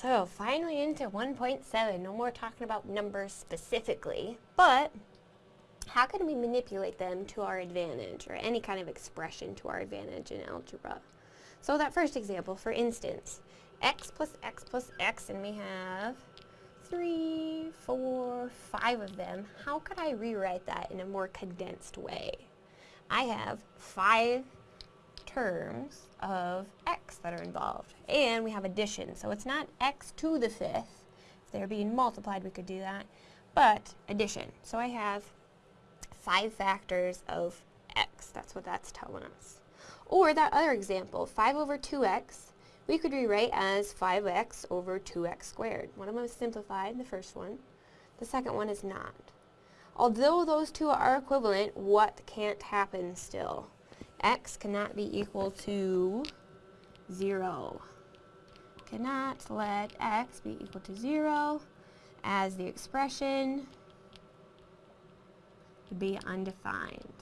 So finally into 1.7, no more talking about numbers specifically, but how can we manipulate them to our advantage or any kind of expression to our advantage in algebra? So that first example, for instance, x plus x plus x and we have three, four, five of them. How could I rewrite that in a more condensed way? I have five terms of x that are involved. And we have addition, so it's not x to the fifth. If they're being multiplied, we could do that. But addition. So I have five factors of x. That's what that's telling us. Or that other example, 5 over 2x, we could rewrite as 5x over 2x squared. One of them is simplified, the first one. The second one is not. Although those two are equivalent, what can't happen still? X cannot be equal to 0. Cannot let x be equal to 0 as the expression would be undefined.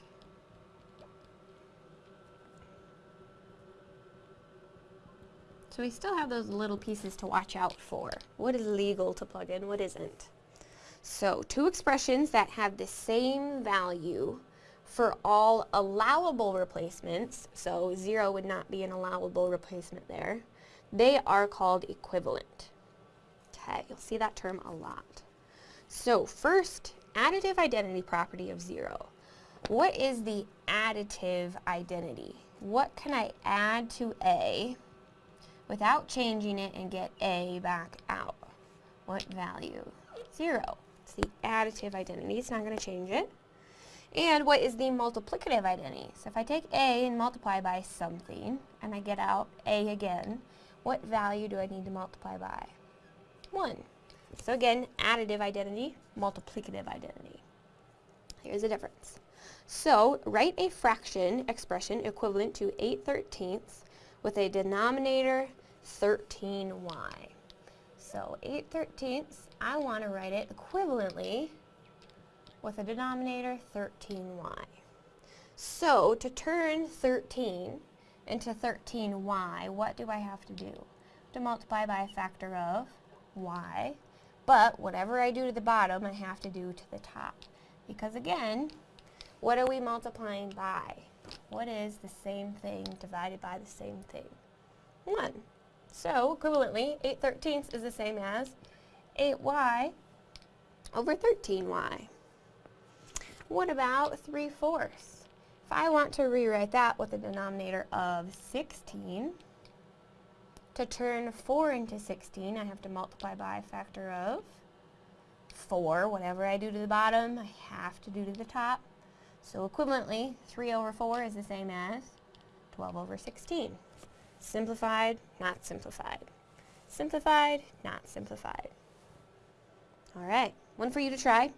So we still have those little pieces to watch out for. What is legal to plug in, what isn't? So two expressions that have the same value for all allowable replacements, so 0 would not be an allowable replacement there, they are called equivalent. Okay, you'll see that term a lot. So first, additive identity property of 0. What is the additive identity? What can I add to A without changing it and get A back out? What value? 0. It's the additive identity. It's not going to change it. And what is the multiplicative identity? So if I take A and multiply by something, and I get out A again, what value do I need to multiply by? 1. So again, additive identity, multiplicative identity. Here's the difference. So write a fraction expression equivalent to 8 thirteenths with a denominator 13y. So 8 thirteenths, I want to write it equivalently with a denominator 13y. So to turn 13 into 13y, what do I have to do? To multiply by a factor of y, but whatever I do to the bottom, I have to do to the top. Because again, what are we multiplying by? What is the same thing divided by the same thing? 1. So, equivalently, 8 thirteenths is the same as 8y over 13y. What about 3 fourths? If I want to rewrite that with a denominator of 16, to turn 4 into 16, I have to multiply by a factor of 4. Whatever I do to the bottom, I have to do to the top. So equivalently, 3 over 4 is the same as 12 over 16. Simplified, not simplified. Simplified, not simplified. All right, one for you to try.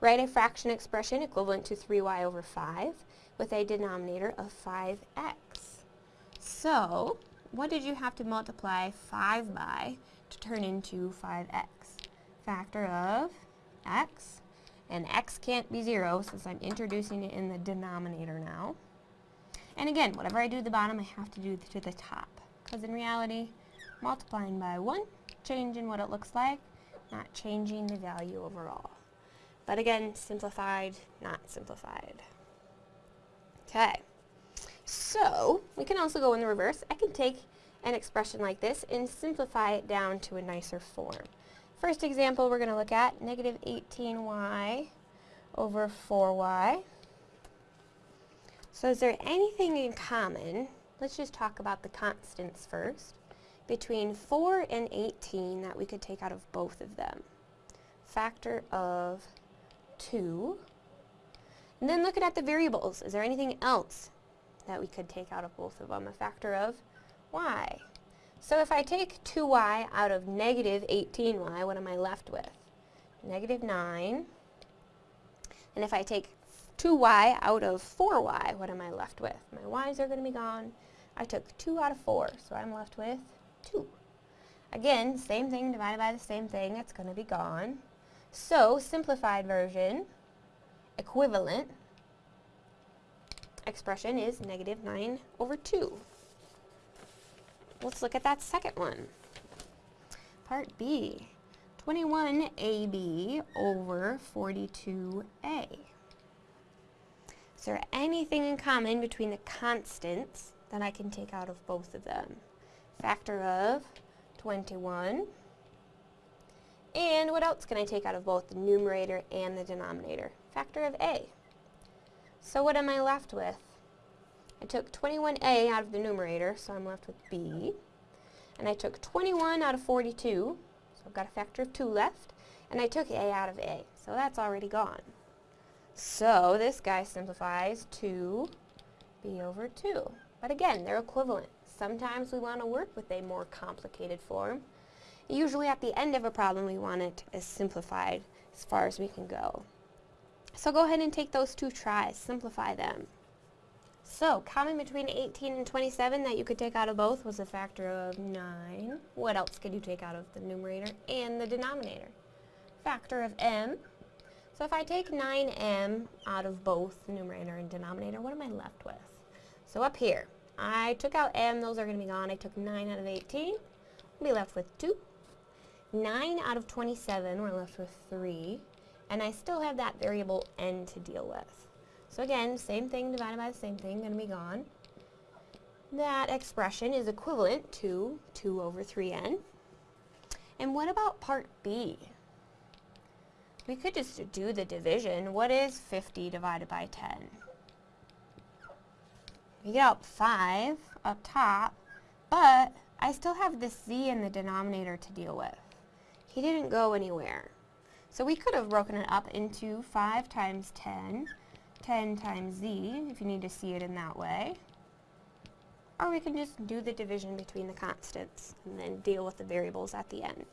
Write a fraction expression equivalent to 3y over 5 with a denominator of 5x. So, what did you have to multiply 5 by to turn into 5x? Factor of x, and x can't be 0 since I'm introducing it in the denominator now. And again, whatever I do to the bottom, I have to do to the top. Because in reality, multiplying by 1, changing what it looks like, not changing the value overall. But again, simplified, not simplified. Okay. So, we can also go in the reverse. I can take an expression like this and simplify it down to a nicer form. First example we're going to look at, negative 18y over 4y. So is there anything in common, let's just talk about the constants first, between 4 and 18 that we could take out of both of them? Factor of 2. And then looking at the variables, is there anything else that we could take out of both of them? A factor of y. So if I take 2y out of negative 18y, what am I left with? Negative 9. And if I take 2y out of 4y, what am I left with? My y's are going to be gone. I took 2 out of 4, so I'm left with 2. Again, same thing divided by the same thing, it's going to be gone. So, simplified version, equivalent expression is negative 9 over 2. Let's look at that second one. Part B, 21AB over 42A. Is there anything in common between the constants that I can take out of both of them? Factor of 21. And what else can I take out of both the numerator and the denominator? Factor of A. So what am I left with? I took 21A out of the numerator, so I'm left with B. And I took 21 out of 42, so I've got a factor of 2 left. And I took A out of A, so that's already gone. So this guy simplifies to B over 2. But again, they're equivalent. Sometimes we want to work with a more complicated form. Usually at the end of a problem we want it as simplified as far as we can go. So go ahead and take those two tries, simplify them. So, common between 18 and 27 that you could take out of both was a factor of 9. What else could you take out of the numerator and the denominator? Factor of m. So if I take 9m out of both the numerator and denominator, what am I left with? So up here, I took out m, those are going to be gone. I took 9 out of 18, we'll be left with 2. 9 out of 27, we're left with 3. And I still have that variable n to deal with. So again, same thing divided by the same thing, going to be gone. That expression is equivalent to 2 over 3n. And what about part B? We could just do the division. What is 50 divided by 10? We get out 5 up top, but I still have this z in the denominator to deal with. He didn't go anywhere. So we could have broken it up into 5 times 10, 10 times z, if you need to see it in that way. Or we can just do the division between the constants and then deal with the variables at the end.